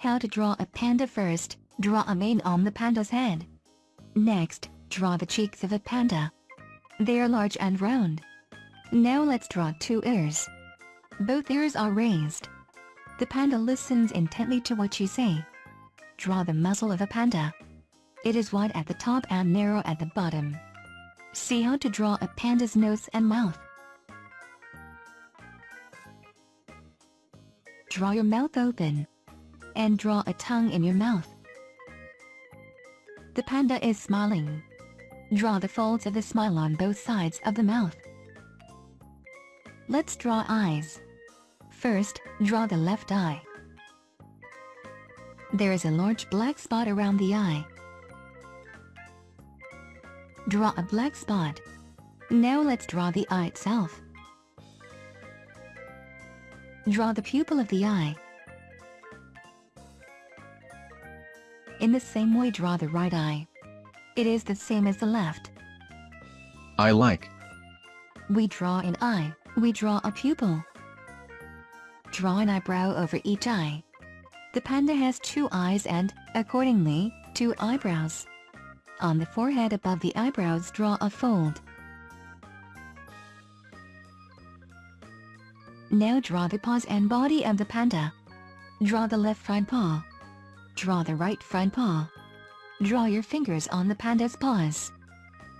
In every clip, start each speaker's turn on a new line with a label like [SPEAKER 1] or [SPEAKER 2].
[SPEAKER 1] How to draw a panda first, draw a mane on the panda's head. Next, draw the cheeks of a panda. They are large and round. Now let's draw two ears. Both ears are raised. The panda listens intently to what you say. Draw the muzzle of a panda. It is wide at the top and narrow at the bottom. See how to draw a panda's nose and mouth. Draw your mouth open. And draw a tongue in your mouth. The panda is smiling. Draw the folds of the smile on both sides of the mouth. Let's draw eyes. First, draw the left eye. There is a large black spot around the eye. Draw a black spot. Now let's draw the eye itself. Draw the pupil of the eye. In the same way draw the right eye. It is the same as the left.
[SPEAKER 2] I like.
[SPEAKER 1] We draw an eye, we draw a pupil. Draw an eyebrow over each eye. The panda has two eyes and, accordingly, two eyebrows. On the forehead above the eyebrows draw a fold. Now draw the paws and body of the panda. Draw the left front paw. Draw the right front paw. Draw your fingers on the panda's paws.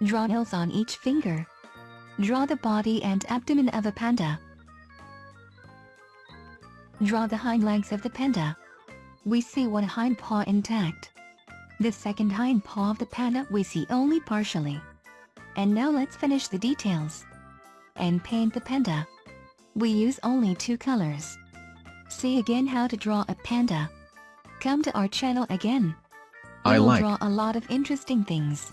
[SPEAKER 1] Draw nails on each finger. Draw the body and abdomen of a panda. Draw the hind legs of the panda. We see one hind paw intact. The second hind paw of the panda we see only partially. And now let's finish the details. And paint the panda. We use only two colors. See again how to draw a panda. Come to our channel again.
[SPEAKER 2] I
[SPEAKER 1] We will
[SPEAKER 2] like.
[SPEAKER 1] draw a lot of interesting things.